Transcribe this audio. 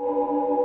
you